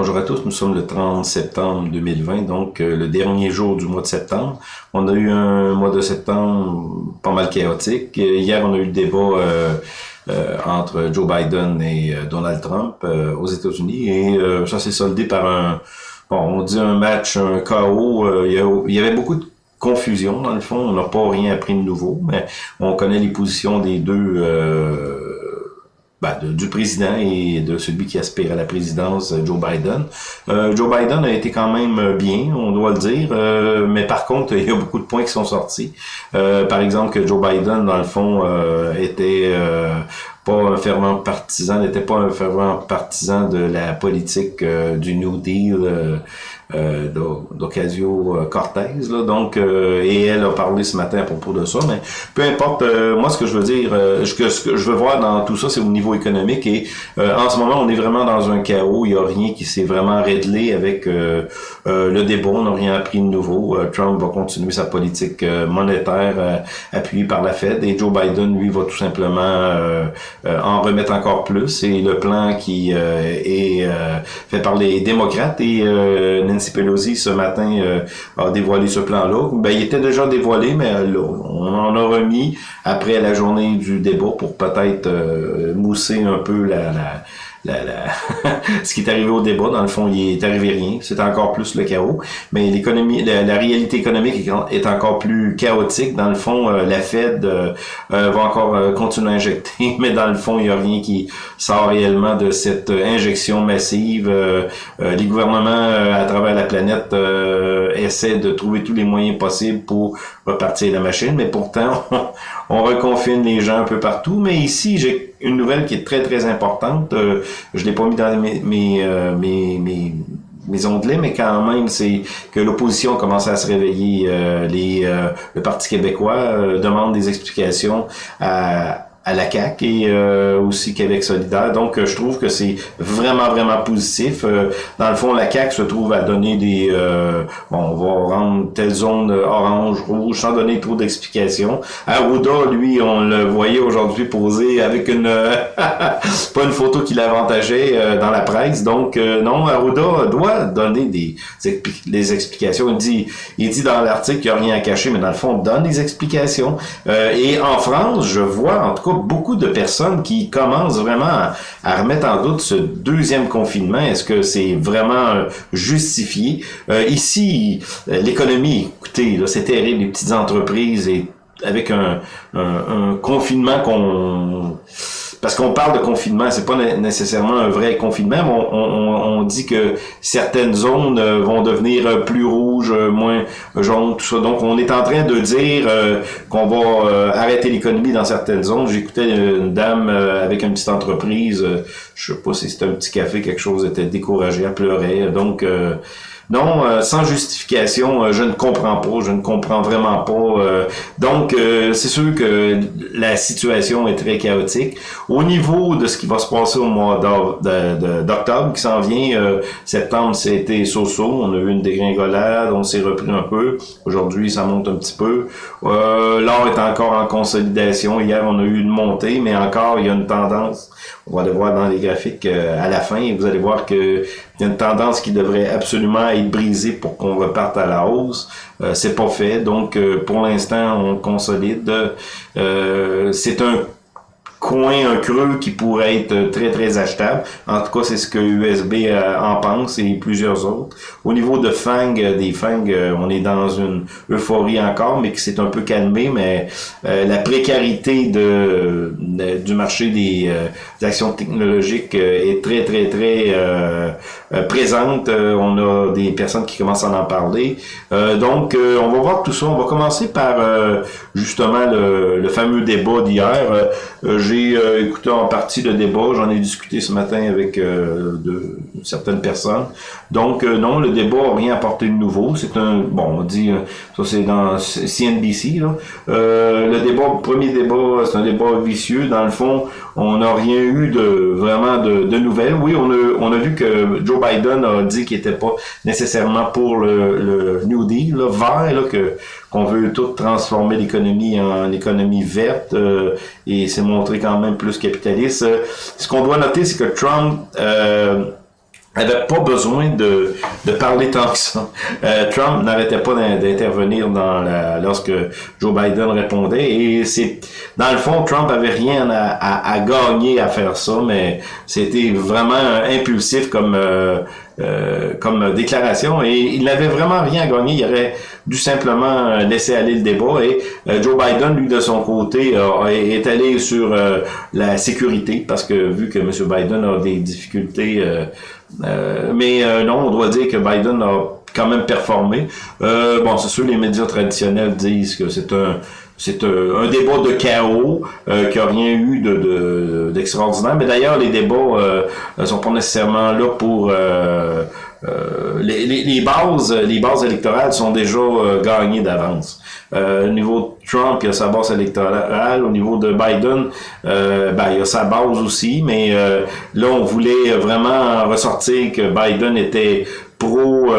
Bonjour à tous, nous sommes le 30 septembre 2020, donc euh, le dernier jour du mois de septembre. On a eu un mois de septembre pas mal chaotique. Euh, hier, on a eu le débat euh, entre Joe Biden et Donald Trump aux États-Unis et ça s'est soldé par un, bon, on dit un match, un chaos. il, y avait beaucoup de confusion dans le fond. On n'a pas rien appris de nouveau, mais on connaît les positions des deux ben, du président et de celui qui aspire à la présidence, Joe Biden. Euh, Joe Biden a été quand même bien, on doit le dire, euh, mais par contre, il y a beaucoup de points qui sont sortis. Euh, par exemple, que Joe Biden, dans le fond, était pas un fervent partisan, n'était pas un fervent partisan de la politique du New Deal euh, d'Ocasio-Cortez. Donc, euh, et elle a parlé ce matin à propos de ça. Mais peu importe, euh, moi, ce que je veux dire, euh, ce, que, ce que je veux voir dans tout ça, c'est au niveau économique. Et en ce moment, on est vraiment dans un chaos. Il n'y a rien qui s'est vraiment réglé avec le débat. On n'a rien appris de nouveau. Trump va continuer sa politique monétaire appuyée par la Fed. Et Joe Biden, lui, va tout simplement en remettre encore plus. Et le plan qui est fait par les démocrates et Ce matin euh, a dévoilé ce plan-là. Ben, il était déjà dévoilé, mais euh, on en a remis après la journée du débat pour peut-être euh, mousser un peu la, la, ce qui est arrivé au débat, dans le fond, il est arrivé rien. C'est encore plus le chaos. Mais l'économie, la, réalité économique est encore plus chaotique. Dans le fond, euh, la Fed euh, euh, va encore continuer à injecter, mais dans le fond, il n'y a rien qui sort réellement de cette injection massive. les gouvernements à travers la planète essaient de trouver tous les moyens possibles pour repartir la machine, mais pourtant, reconfine les gens un peu partout. Mais ici, j'ai une nouvelle qui est très, très importante. Euh, je l'ai pas mis dans mes, mes, euh, mes, mes onglets, mais quand même, c'est que l'opposition commence à se réveiller. Euh, les, le Parti québécois demande des explications à, à la CAQ et euh, aussi Québec solidaire. Donc, euh, je trouve que c'est vraiment, vraiment positif. Euh, dans le fond, la CAQ se trouve à donner des... bon, on va rendre telle zone orange, rouge, sans donner trop d'explications. Arruda, lui, on le voyait aujourd'hui poser avec une... pas une photo qui l'avantageait dans la presse. Donc, non, Arruda doit donner des, des explications. Il dit, il dit dans l'article qu'il n'y a rien à cacher, mais dans le fond, on donne des explications. et en France, je vois, en tout cas, beaucoup de personnes qui commencent vraiment à, remettre en doute ce deuxième confinement. Est-ce que c'est vraiment euh, justifié? Euh, ici, euh, l'économie, écoutez, c'est terrible, les petites entreprises et avec un, un confinement qu'on parce qu'on parle de confinement, c'est pas nécessairement un vrai confinement, mais on, on, on dit que certaines zones euh, vont devenir euh, plus rouges, euh, moins jaunes, tout ça. Donc, on est en train de dire qu'on va arrêter l'économie dans certaines zones. J'écoutais une dame avec une petite entreprise, je sais pas si c'était un petit café, quelque chose, était découragée, elle pleurait. Donc, non, euh, sans justification, euh, je ne comprends pas, je ne comprends vraiment pas. Euh, donc, c'est sûr que la situation est très chaotique. Au niveau de ce qui va se passer au mois d'octobre qui s'en vient, septembre, c'était so-so, on a eu une dégringolade, on s'est repris un peu. Aujourd'hui, ça monte un petit peu. L'or est encore en consolidation. Hier, on a eu une montée, mais encore, il y a une tendance. On va le voir dans les graphiques à la fin. Vous allez voir que il y a une tendance qui devrait absolument être brisée pour qu'on reparte à la hausse. Euh, c'est pas fait. Donc, euh, pour l'instant, on consolide. Euh, c'est un coin, un creux qui pourrait être très, très achetable. En tout cas, c'est ce que USB euh, en pense et plusieurs autres. Au niveau de FANG, euh, des FANG, euh, on est dans une euphorie encore, mais qui s'est un peu calmé, mais la précarité de, du marché des, actions technologiques est très, très, très présente. on a des personnes qui commencent à en parler. donc, on va voir tout ça. On va commencer par justement le fameux débat d'hier. J'ai euh, écouté en partie le débat, j'en ai discuté ce matin avec euh, certaines personnes. Donc euh, non, le débat n'a rien apporté de nouveau. C'est un, bon, on dit, ça c'est dans CNBC. Là. le débat, premier débat, c'est un débat vicieux. Dans le fond, on n'a rien eu de vraiment de, de, nouvelles. Oui, on a, on a vu que Joe Biden a dit qu'il n'était pas nécessairement pour le, le New Deal, là, vert, là, que qu'on veut tout transformer l'économie en économie verte euh, et c'est montré quand même plus capitaliste. ce qu'on doit noter, c'est que Trump euh, avait pas besoin de, de parler tant que ça. Euh, Trump n'arrêtait pas d'intervenir dans la, lorsque Joe Biden répondait et c'est dans le fond Trump avait rien à, à, gagner à faire ça, mais c'était vraiment impulsif comme euh, euh, comme déclaration et il n'avait vraiment rien à gagner. Il aurait dû simplement laisser aller le débat et Joe Biden, lui, de son côté, est allé sur la sécurité parce que vu que M. Biden a des difficultés euh, mais euh, non, on doit dire que Biden a quand même performé. Euh, bon, c'est sûr, les médias traditionnels disent que c'est un c'est un, débat de chaos euh, qui a rien eu de d'extraordinaire. Mais d'ailleurs, les débats ne sont pas nécessairement là pour euh, les, les, bases, les bases électorales sont déjà euh, gagnées d'avance. Euh, au niveau de Trump, il y a sa base électorale. Au niveau de Biden, ben, il y a sa base aussi. Mais là, on voulait vraiment ressortir que Biden était pro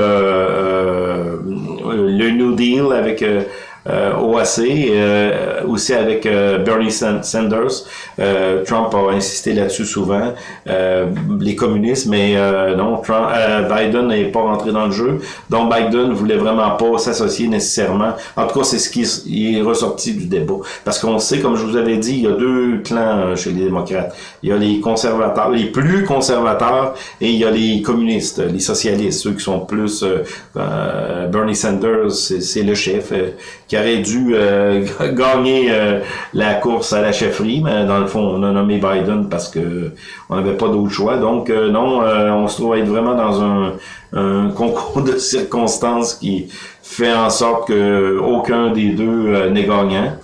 le New Deal avec euh, OAC, euh, aussi avec euh, Bernie Sanders. Euh, Trump a insisté là-dessus souvent, les communistes, mais non, Trump, Biden n'est pas rentré dans le jeu. Donc Biden voulait vraiment pas s'associer nécessairement. En tout cas, c'est ce qui est ressorti du débat. Parce qu'on sait, comme je vous avais dit, il y a deux clans chez les démocrates. Il y a les conservateurs, les plus conservateurs, et il y a les communistes, les socialistes, ceux qui sont plus... Bernie Sanders, c'est le chef qui aurait dû euh, gagner euh, la course à la chefferie, mais dans le fond, on a nommé Biden parce que on n'avait pas d'autre choix. Donc euh, non, on se trouve être vraiment dans un, un, concours de circonstances qui fait en sorte que aucun des deux n'est gagnant.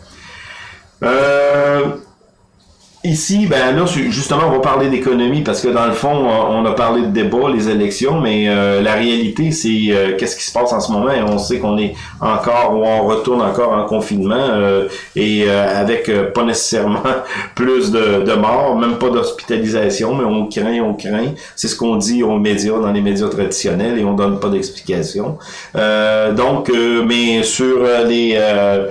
Ici, ben là, justement, on va parler d'économie parce que dans le fond, on a parlé de débat, les élections, mais euh, la réalité, c'est euh, qu'est-ce qui se passe en ce moment. Et on sait qu'on est encore ou on retourne encore en confinement euh, et avec pas nécessairement plus de, de morts, même pas d'hospitalisation, mais on craint, on craint. C'est ce qu'on dit aux médias, dans les médias traditionnels, et on donne pas d'explication. donc, mais sur les euh,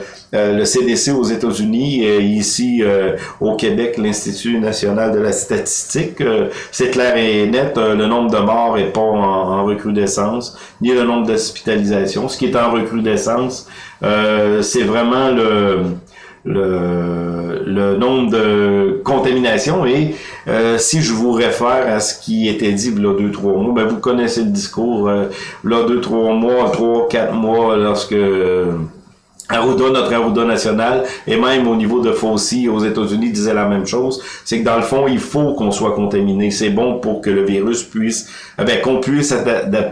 le CDC aux États-Unis et ici euh, au Québec, l'Institut national de la statistique. Euh, c'est clair et net, le nombre de morts est pas en, recrudescence, ni le nombre d'hospitalisations. Ce qui est en recrudescence, c'est vraiment le, le, le, nombre de contaminations et si je vous réfère à ce qui était dit il y a deux, trois mois, ben vous connaissez le discours, euh, là, deux, trois mois, trois, quatre mois, lorsque Arruda, notre Arruda national, et même au niveau de Fauci aux États-Unis disait la même chose, c'est que dans le fond, il faut qu'on soit contaminé. C'est bon pour que le virus puisse, eh qu'on puisse,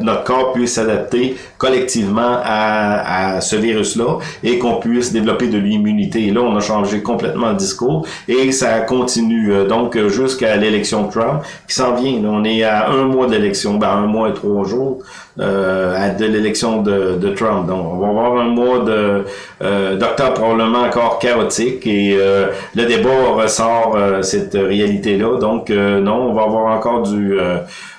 notre corps puisse s'adapter collectivement à, à ce virus-là et qu'on puisse développer de l'immunité. Et là, on a changé complètement le discours et ça continue. Euh, donc, jusqu'à l'élection Trump qui s'en vient. on est à un mois d'élection, ben, un mois et trois jours euh, de l'élection de, de, Trump. Donc, on va avoir un mois de euh, d'octobre probablement encore chaotique et euh, le débat ressort euh, cette réalité-là. Donc, non, on va avoir encore du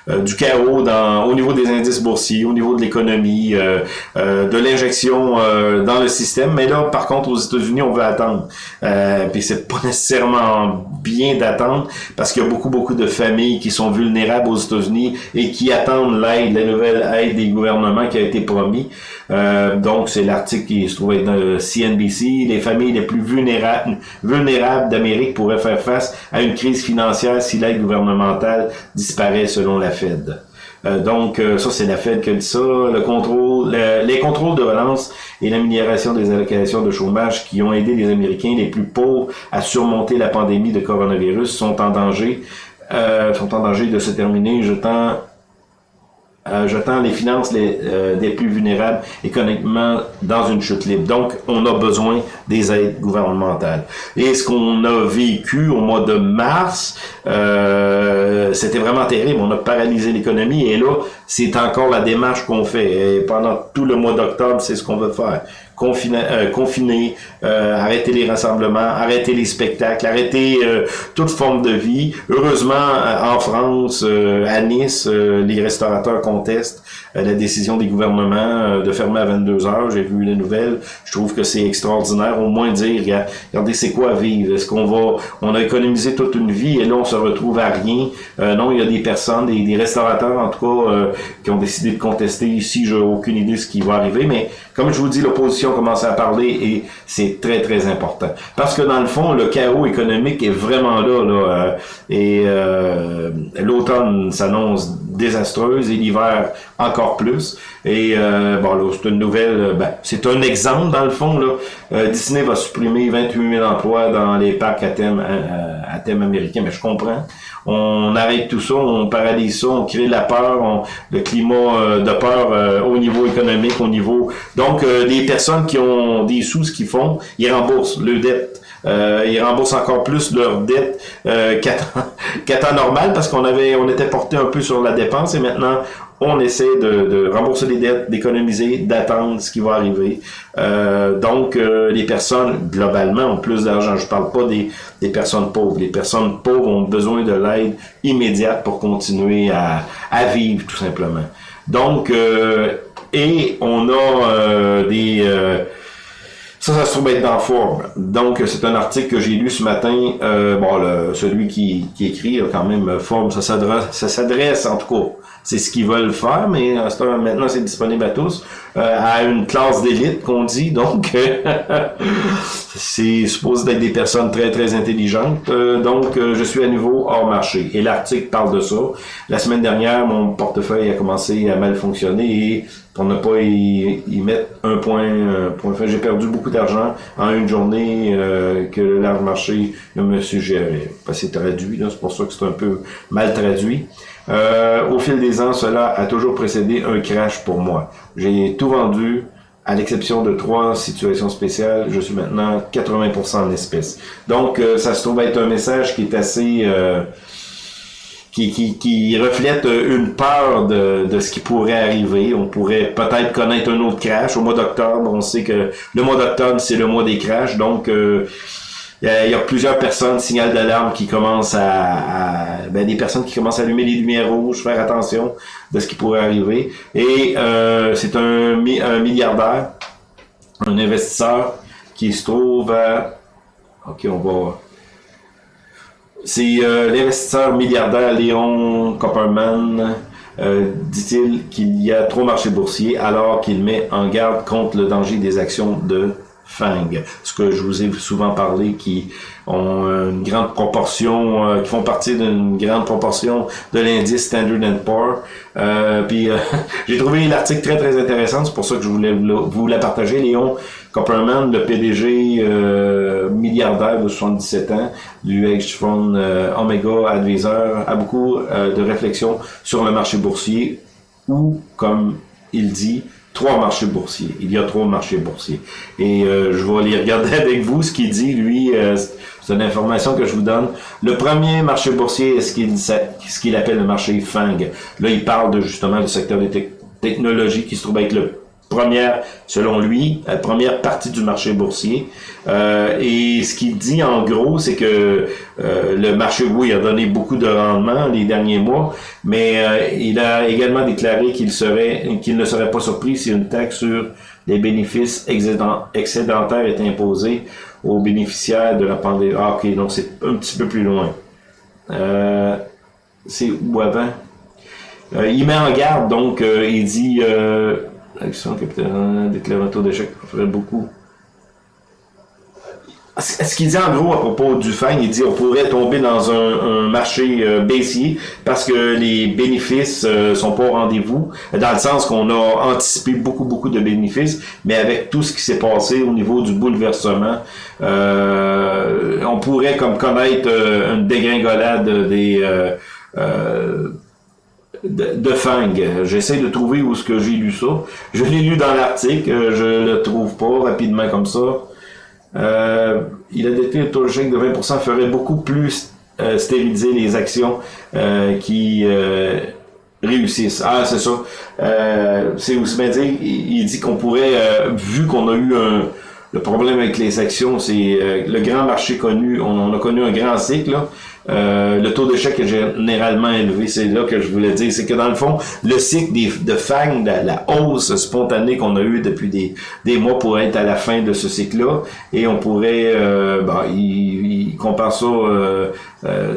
du chaos dans, au niveau des indices boursiers, au niveau de l'économie, euh, euh, de l'injection dans le système. Mais là, par contre, aux États-Unis, on veut attendre. Euh, puis c'est pas nécessairement bien d'attendre parce qu'il y a beaucoup, beaucoup de familles qui sont vulnérables aux États-Unis et qui attendent l'aide, la nouvelle aide des gouvernements qui a été promis. donc, c'est l'article qui se trouve dans CNBC. Les familles les plus vulnérables, vulnérables d'Amérique pourraient faire face à une crise financière si l'aide gouvernementale disparaît selon la Fed. Euh, donc, euh, ça, c'est la Fed qui dit ça. Les contrôles de relance et l'amélioration des allocations de chômage qui ont aidé les Américains les plus pauvres à surmonter la pandémie de coronavirus sont en danger, euh, de se terminer, jetant euh, jetant les finances les, euh, des plus vulnérables économiquement dans une chute libre. Donc, on a besoin des aides gouvernementales. Et ce qu'on a vécu au mois de mars, euh, c'était vraiment terrible. On a paralysé l'économie et là, c'est encore la démarche qu'on fait. Et pendant tout le mois d'octobre, c'est ce qu'on veut faire. Confiner, confiner arrêter les rassemblements, arrêter les spectacles, arrêter toute forme de vie. Heureusement, en France, à Nice, les restaurateurs contestent la décision des gouvernements de fermer à 22 heures. J'ai vu les nouvelles. Je trouve que c'est extraordinaire. Au moins dire, regardez, c'est quoi vivre? Est-ce qu'on va, on a économisé toute une vie et là, on se retrouve à rien? non, il y a des personnes, des, restaurateurs, en tout cas, qui ont décidé de contester ici. J'ai aucune idée de ce qui va arriver, mais comme je vous dis, l'opposition commence à parler et c'est très, très important. Parce que dans le fond, le chaos économique est vraiment là, là euh, et euh, l'automne s'annonce désastreuse et l'hiver encore plus. Et euh, bon, c'est une nouvelle, ben, c'est un exemple dans le fond. Là. Disney va supprimer 28 000 emplois dans les parcs à thème, à thème américain, mais je comprends on arrête tout ça, on paralyse ça, on crée la peur, le climat euh, de peur euh, au niveau économique, au niveau... Donc, euh, des personnes qui ont des sous, ce qu'ils font, ils remboursent le dette. Ils remboursent encore plus leur dette qu'à temps normal parce qu'on avait on était porté un peu sur la dépense et maintenant on essaie de, rembourser les dettes, d'économiser, d'attendre ce qui va arriver. Euh, donc, euh, les personnes, globalement, ont plus d'argent. Je parle pas des, des, personnes pauvres. Les personnes pauvres ont besoin de l'aide immédiate pour continuer à, à, vivre, tout simplement. Donc, euh, et on a des... Ça, ça se trouve être dans Forbes. Donc, c'est un article que j'ai lu ce matin. bon, le, celui qui, qui écrit, quand même, Forbes, ça s'adresse, en tout cas, c'est ce qu'ils veulent faire, mais euh, maintenant c'est disponible à tous, euh, à une classe d'élite qu'on dit, donc c'est supposé d'être des personnes très très intelligentes, euh, donc je suis à nouveau hors marché. Et l'article parle de ça. La semaine dernière, mon portefeuille a commencé à mal fonctionner et pour ne pas y, mettre un point, point j'ai perdu beaucoup d'argent en une journée que le large marché me suggérait. C'est traduit, c'est pour ça que c'est un peu mal traduit. Euh, au fil des ans, cela a toujours précédé un crash pour moi. J'ai tout vendu, à l'exception de trois situations spéciales. Je suis maintenant 80% en espèces. Donc, euh, ça se trouve être un message qui est assez... Euh, qui, qui, qui, reflète une peur de, de ce qui pourrait arriver. On pourrait peut-être connaître un autre crash. Au mois d'octobre, on sait que le mois d'octobre, c'est le mois des crashs. Donc, il y, a, plusieurs personnes, signal d'alarme, qui commencent à, ben, des personnes qui commencent à allumer les lumières rouges, faire attention de ce qui pourrait arriver. Et euh, c'est un, milliardaire, un investisseur qui se trouve à... Ok, on va... C'est euh, l'investisseur milliardaire Léon Copperman, euh, dit-il qu'il y a trop marché boursier alors qu'il met en garde contre le danger des actions de FANG, ce que je vous ai souvent parlé, qui ont une grande proportion, euh, qui font partie d'une grande proportion de l'indice Standard Poor's. Euh, puis euh, j'ai trouvé l'article très très intéressant, c'est pour ça que je voulais vous la partager. Léon Copperman, le PDG euh, milliardaire de 77 ans du hedge fund Omega Advisor, a beaucoup de réflexions sur le marché boursier ou, comme il dit, trois marchés boursiers. Il y a trois marchés boursiers. Et euh, je vais aller regarder avec vous ce qu'il dit, lui. Euh, c'est une information que je vous donne. Le premier marché boursier est ce qu'il appelle le marché FANG? Là, il parle de justement du secteur des technologies qui se trouve être le première, selon lui, première partie du marché boursier. Euh, et ce qu'il dit en gros, c'est que euh, le marché, oui, a donné beaucoup de rendement les derniers mois, mais euh, il a également déclaré qu'il serait, qu'il ne serait pas surpris si une taxe sur les bénéfices excédentaires est imposée aux bénéficiaires de la pandémie. Ah, ok, donc c'est un petit peu plus loin. c'est où avant? il met en garde, donc il dit Action capitale, déclarer un taux d'échec ferait beaucoup. Ce qu'il dit en gros à propos du FANG, il dit on pourrait tomber dans un, marché euh, baissier parce que les bénéfices euh, sont pas au rendez-vous, dans le sens qu'on a anticipé beaucoup, beaucoup de bénéfices, mais avec tout ce qui s'est passé au niveau du bouleversement, euh, on pourrait comme connaître une dégringolade des de, Fang. J'essaie de trouver où est-ce que j'ai lu ça. Je l'ai lu dans l'article, je le trouve pas rapidement comme ça. Euh, il a déclaré le taux de chèque de 20% ferait beaucoup plus euh, stériliser les actions euh, qui réussissent. Ah, c'est ça. C'est bien dire, il, dit qu'on pourrait, vu qu'on a eu un, le problème avec les actions, c'est le grand marché connu, on, a connu un grand cycle. Euh, le taux d'échec est généralement élevé. C'est là que je voulais dire. C'est que dans le fond, le cycle des, de FANG, la hausse spontanée qu'on a eue depuis des, mois pourrait être à la fin de ce cycle-là. Et on pourrait, euh, bah, il, compare ça, euh, euh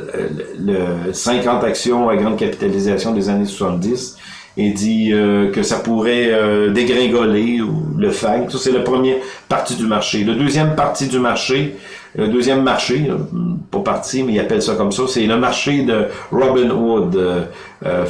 le 50 actions à grande capitalisation des années 70 et dit que ça pourrait dégringoler le FANG. Ça, c'est la première partie du marché. Le deuxième partie du marché, le deuxième marché, pas parti, mais il appelle ça comme ça, c'est le marché de Robin Hood, euh, euh,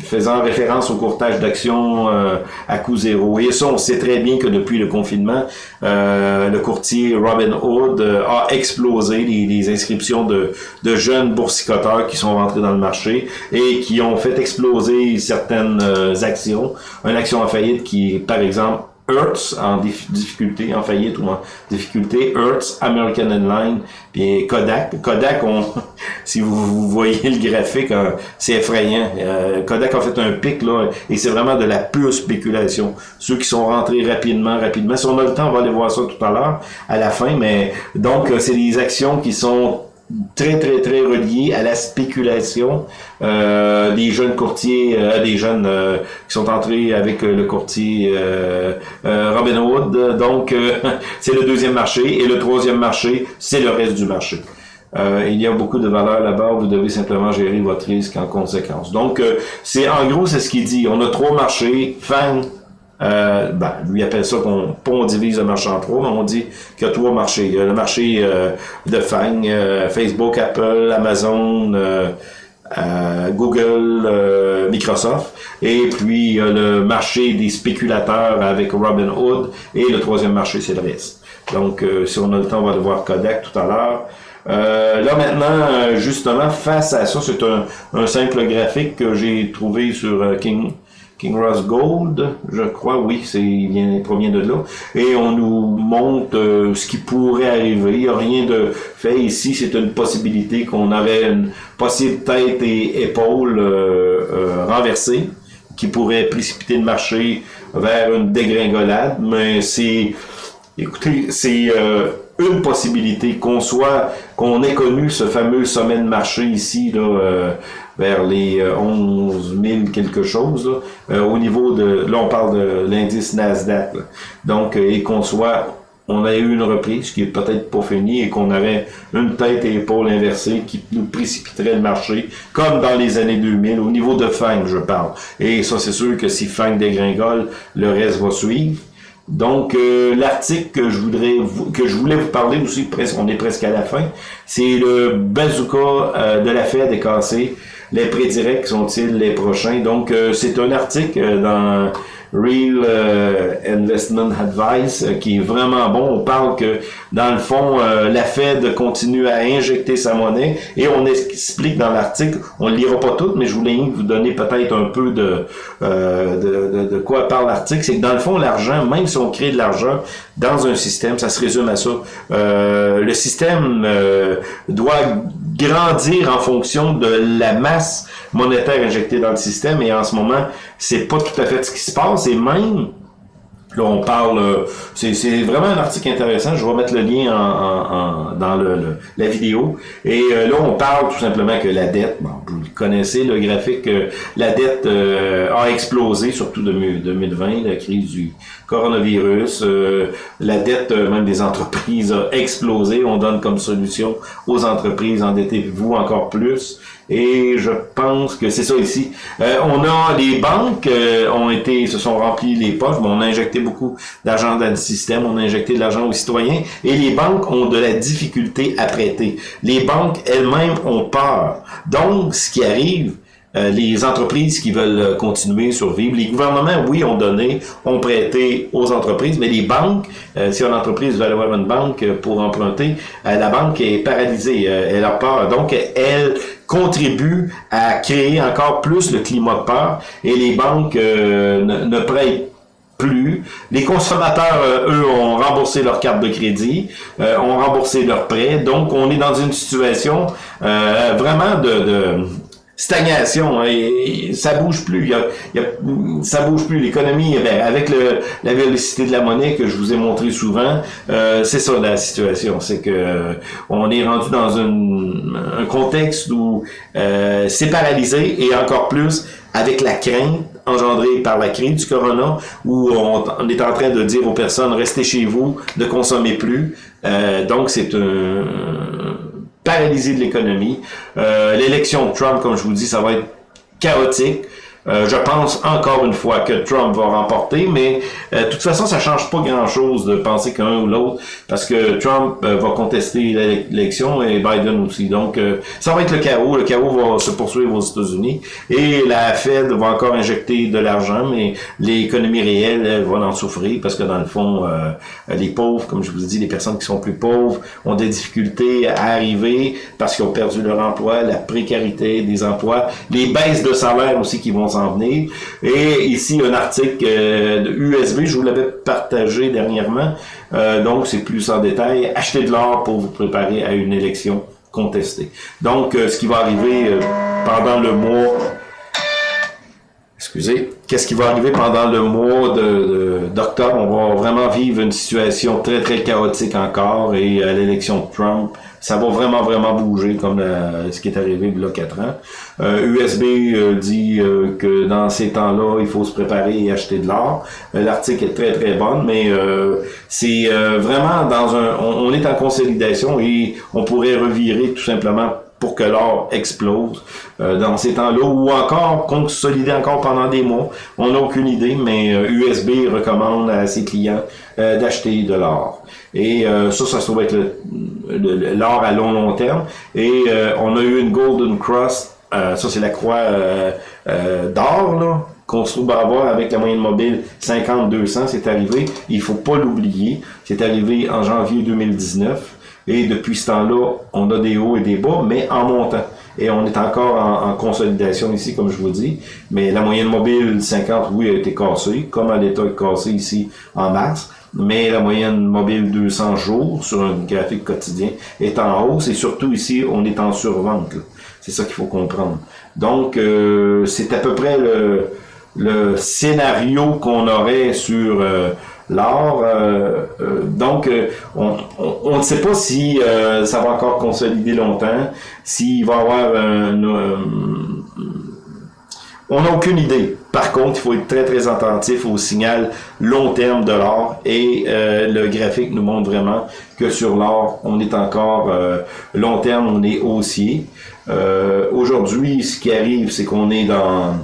faisant référence au courtage d'actions euh, à coût zéro. Et ça, on sait très bien que depuis le confinement, le courtier Robin Hood a explosé les, inscriptions de, de, jeunes boursicoteurs qui sont rentrés dans le marché et qui ont fait exploser certaines actions. Une action en faillite qui, par exemple, Hertz en difficulté, en faillite ou en difficulté, Hertz, American Airlines, puis Kodak. Kodak, on, si vous, voyez le graphique, hein, c'est effrayant. Euh, Kodak a fait un pic là, et c'est vraiment de la pure spéculation. Ceux qui sont rentrés rapidement, rapidement. Si on a le temps, on va aller voir ça tout à l'heure, à la fin. Mais donc, c'est des actions qui sont très, très, très relié à la spéculation euh, des jeunes courtiers, euh, des jeunes euh, qui sont entrés avec euh, le courtier euh, Robinhood. Donc, c'est le deuxième marché. Et le troisième marché, c'est le reste du marché. il y a beaucoup de valeur là-bas, vous devez simplement gérer votre risque en conséquence. Donc, c'est en gros, c'est ce qu'il dit. On a trois marchés, FANG, euh, ben, lui appelle ça qu'on pas on divise le marché en trois, mais on dit qu'il y a trois marchés. Il y a le marché euh, de FANG, euh, Facebook, Apple, Amazon, euh, Google, Microsoft, et puis le marché des spéculateurs avec Robin Hood, et le troisième marché, c'est le reste. Donc, si on a le temps, on va le voir Kodak tout à l'heure. là maintenant, justement, face à ça, c'est un, un, simple graphique que j'ai trouvé sur King, King Ross Gold, je crois, oui, c'est il vient, provient de là. Et on nous montre euh, ce qui pourrait arriver. Il n'y a rien de fait ici. C'est une possibilité qu'on avait une possible tête et épaule euh, euh, qui pourrait précipiter le marché vers une dégringolade. Mais c'est, écoutez, c'est une possibilité qu'on soit, qu'on ait connu ce fameux sommet de marché ici là vers les 11 euh, 000 quelque chose. Euh, au niveau de, là on parle de l'indice Nasdaq. Donc, euh, et qu'on soit on a eu une reprise qui est peut-être pas finie et qu'on avait une tête et épaule inversée qui nous précipiterait le marché, comme dans les années 2000, au niveau de FANG, je parle. Et ça, c'est sûr que si FANG dégringole, le reste va suivre. Donc, l'article que je voudrais que je voulais vous parler aussi, on est presque à la fin, c'est le bazooka de la Fed est cassé les prédirects sont-ils les prochains? Donc, euh, c'est un article euh, dans Real euh, Investment Advice qui est vraiment bon. On parle que, dans le fond, la Fed continue à injecter sa monnaie et on explique dans l'article, on ne lira pas tout, mais je voulais vous donner peut-être un peu de, de, de, quoi parle l'article. C'est que, dans le fond, l'argent, même si on crée de l'argent dans un système, ça se résume à ça. le système doit grandir en fonction de la masse monétaire injectée dans le système et en ce moment, c'est pas tout à fait ce qui se passe et même Là, on parle, euh, c'est vraiment un article intéressant. Je vais mettre le lien en, dans le, la vidéo. Et euh, là, on parle tout simplement que la dette, bon, vous connaissez le graphique, euh, la dette a explosé, surtout de 2020, la crise du coronavirus. la dette même des entreprises a explosé. On donne comme solution aux entreprises, endettez-vous encore plus. Et je pense que c'est ça ici. Euh, on a les banques euh, ont été se sont remplies les poches, on a injecté beaucoup d'argent dans le système, on a injecté de l'argent aux citoyens et les banques ont de la difficulté à prêter. Les banques elles-mêmes ont peur. Donc ce qui arrive euh, les entreprises qui veulent continuer, survivre. Les gouvernements, oui, ont donné, ont prêté aux entreprises, mais les banques, si une entreprise veut avoir une banque pour emprunter, la banque est paralysée, elle a peur. Donc, elle contribue à créer encore plus le climat de peur et les banques euh, ne, prêtent plus. Les consommateurs, euh, eux, ont remboursé leur carte de crédit, euh, ont remboursé leurs prêts. Donc, on est dans une situation vraiment de, stagnation. Hein, et, ça bouge plus. Y a, y a, ça bouge plus. L'économie, eh avec le, la vélocité de la monnaie que je vous ai montré souvent, euh, c'est ça la situation. C'est que on est rendu dans un contexte où euh, c'est paralysé et encore plus avec la crainte engendrée par la crise du corona, où on, on, est en train de dire aux personnes restez chez vous, ne consommez plus. Euh, donc c'est un paralysie de l'économie. Euh, l'élection de Trump, comme je vous dis, ça va être chaotique. Euh, je pense encore une fois que Trump va remporter, mais euh, de toute façon, ça change pas grand-chose de penser qu'un ou l'autre, parce que Trump euh, va contester l'élection et Biden aussi. Donc, ça va être le chaos. Le chaos va se poursuivre aux États-Unis et la Fed va encore injecter de l'argent, mais l'économie réelle, elle, va en souffrir parce que dans le fond, les pauvres, comme je vous ai dit, les personnes qui sont plus pauvres ont des difficultés à arriver parce qu'ils ont perdu leur emploi, la précarité des emplois, les baisses de salaire aussi qui vont venir. Et ici, un article euh, de USB, je vous l'avais partagé dernièrement, euh, donc c'est plus en détail. Achetez de l'or pour vous préparer à une élection contestée. Donc, euh, ce qui va arriver pendant le mois excusez, qu'est-ce qui va arriver pendant le mois d'octobre? De, on va vraiment vivre une situation très, très chaotique encore et à l'élection de Trump, ça va vraiment, vraiment bouger comme ce qui est arrivé il y a quatre ans. Euh, USB euh, dit euh, que dans ces temps-là, il faut se préparer et acheter de l'or. Euh, l'article est très, très bon, mais c'est vraiment dans un... On, est en consolidation et on pourrait revirer tout simplement pour que l'or explose euh, dans ces temps-là, ou encore consolider encore pendant des mois. On n'a aucune idée, mais USB euh, recommande à ses clients euh, d'acheter de l'or. Et ça, ça se trouve être l'or à long, long terme. Et on a eu une Golden Cross, ça c'est la croix d'or, là, qu'on se trouve à avoir avec la moyenne mobile 50-200, c'est arrivé. Il faut pas l'oublier. C'est arrivé en janvier 2019. Et depuis ce temps-là, on a des hauts et des bas, mais en montant. Et on est encore en, consolidation ici, comme je vous dis. Mais la moyenne mobile 50, oui, a été cassée, comme elle est cassée ici en mars. Mais la moyenne mobile 200 jours sur un graphique quotidien est en hausse. Et surtout ici, on est en survente. C'est ça qu'il faut comprendre. Donc, euh, c'est à peu près le, le scénario qu'on aurait sur... Euh, l'or. Euh, euh, donc, euh, on ne sait pas si ça va encore consolider longtemps, s'il va y avoir un... on n'a aucune idée. Par contre, il faut être très, très attentif au signal long terme de l'or et le graphique nous montre vraiment que sur l'or, on est encore long terme, on est haussier. Aujourd'hui, ce qui arrive, c'est qu'on est dans...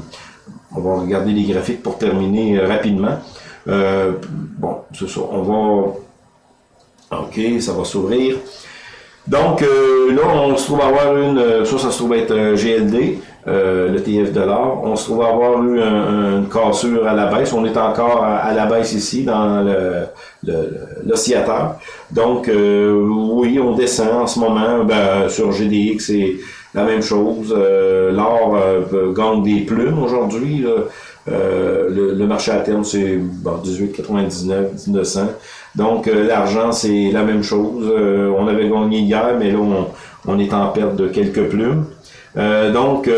On va regarder les graphiques pour terminer rapidement. Euh, bon, c'est ça. On va... OK, ça va s'ouvrir. Donc, euh, là, on se trouve avoir une... Euh, ça, ça se trouve être GLD, le TF de l'or. On se trouve avoir eu une cassure à la baisse. On est encore à, la baisse ici, dans l'oscillateur. Donc, oui, on descend en ce moment. Ben, sur GDX, c'est la même chose. L'or gagne des plumes aujourd'hui. Euh, le, marché à terme, c'est bon, 18,99, 1900. Donc, euh, l'argent, c'est la même chose. Euh, on avait gagné hier, mais là, on, est en perte de quelques plumes. donc,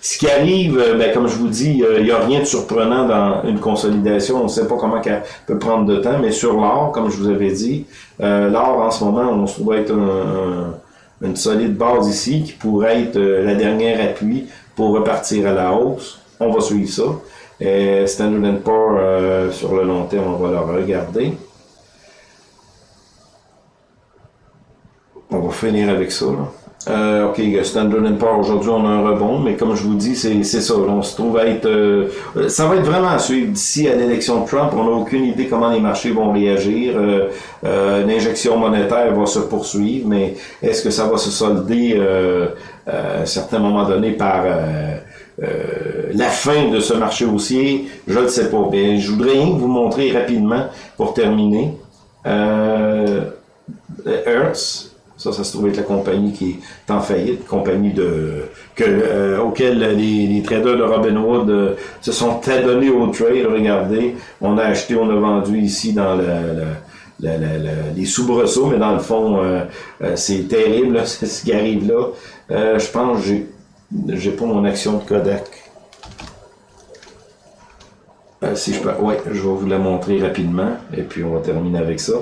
ce qui arrive, ben, comme je vous dis, il n'y a rien de surprenant dans une consolidation. On ne sait pas comment elle peut prendre de temps, mais sur l'or, comme je vous avais dit, l'or, en ce moment, on se trouve être une solide base ici qui pourrait être la dernière appui pour repartir à la hausse on va suivre ça. Et Standard Poor, euh, sur le long terme, on va le regarder. On va finir avec ça. Euh, ok, Standard Poor, aujourd'hui on a un rebond, mais comme je vous dis, c'est ça. On se trouve à être... Euh, ça va être vraiment à suivre. D'ici à l'élection de Trump, on n'a aucune idée comment les marchés vont réagir. L'injection monétaire va se poursuivre, mais est-ce que ça va se solder à un certain moment donné par euh, la fin de ce marché haussier, je ne sais pas. Mais je voudrais vous montrer rapidement, pour terminer, euh, Hertz, ça, ça se trouve être la compagnie qui est en faillite, compagnie de que euh, auquel les, traders de Robinhood euh, se sont adonnés au trade. Regardez, on a acheté, on a vendu ici dans le, le les soubresauts, mais dans le fond, c'est terrible, ce qui arrive là. je pense j'ai j'ai pas mon action de Kodak. Euh, si je peux, ouais, je vais vous la montrer rapidement et puis on va terminer avec ça.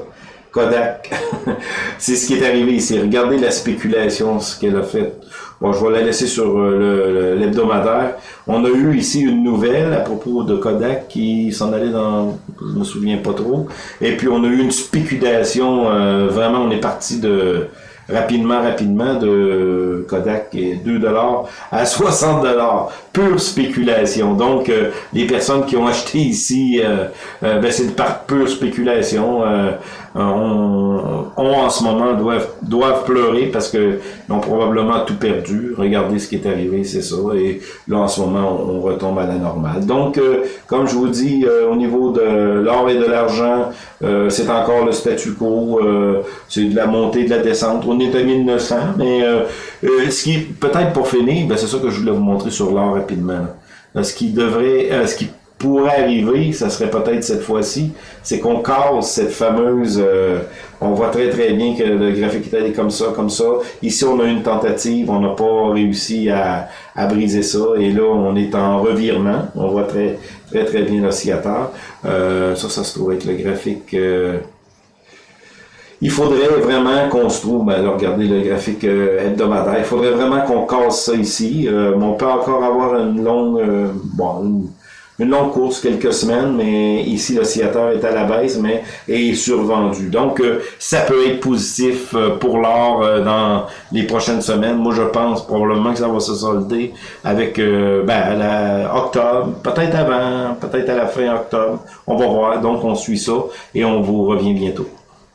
Kodak, c'est ce qui est arrivé ici. Regardez la spéculation, ce qu'elle a fait. Bon, je vais la laisser sur euh, l'hebdomadaire. On a eu ici une nouvelle à propos de Kodak qui s'en allait dans, je me souviens pas trop. Et puis on a eu une spéculation. Euh, vraiment, on est parti de rapidement, rapidement de Kodak et 2 dollars à 60 dollars. Pure spéculation. Donc, euh, les personnes qui ont acheté ici, euh, euh, ben, c'est par pure spéculation. On, en ce moment doivent, doivent pleurer parce que ils ont probablement tout perdu. Regardez ce qui est arrivé, c'est ça. Et là, en ce moment, on, retombe à la normale. Donc, comme je vous dis, au niveau de l'or et de l'argent, c'est encore le statu quo. c'est de la montée, de la descente. On est à 1900, mais ce qui, peut-être pour finir, ben, c'est ça que je voulais vous montrer sur l'or rapidement. Ce qui devrait, euh, ce qui pourrait arriver, ça serait peut-être cette fois-ci, c'est qu'on casse cette fameuse... Euh, on voit très très bien que le graphique est comme ça, comme ça. Ici, on a une tentative, on n'a pas réussi à, briser ça. Et là, on est en revirement. On voit très très très bien l'oscillateur. Euh, ça, ça se trouve être le graphique... il faudrait vraiment qu'on se trouve, ben regardez le graphique hebdomadaire, il faudrait vraiment qu'on casse ça ici. on peut encore avoir une longue, bon, une longue course, quelques semaines, mais ici l'oscillateur est à la baisse, mais est survendu. Donc euh, ça peut être positif euh, pour l'or euh, dans les prochaines semaines. Moi je pense probablement que ça va se solder avec ben, à la octobre, peut-être avant, peut-être à la fin octobre. On va voir. Donc on suit ça et on vous revient bientôt.